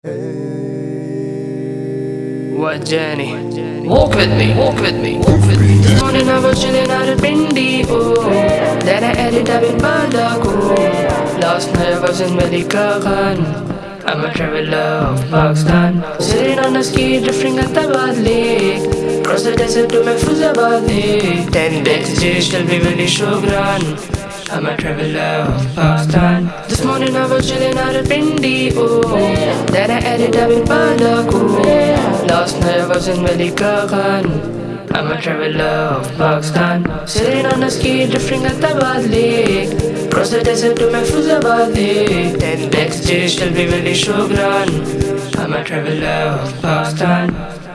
What journey? Walk with me, walk with me, walk with me. This morning I was chilling out at Pindi, oh. Then I ended up in Badago. Last night I was in Malikaran. I'm a traveler of Pakistan. Sitting on a ski, drifting at the Bad Lake. Cross the desert to Mahfuzabad Lake. Ten days, tell me really Shogran. I'm a traveler of Pakistan. This I was chilling out at Pindi, oh. Then I ended up in night I was in Malikaran. I'm a traveler of Pakistan. Sitting on a ski, drifting at the Bad Lake. Cross the desert to Mahfuzabad Lake. Ten decks, Jish, tell me really Shogran. I'm a traveler of Pakistan.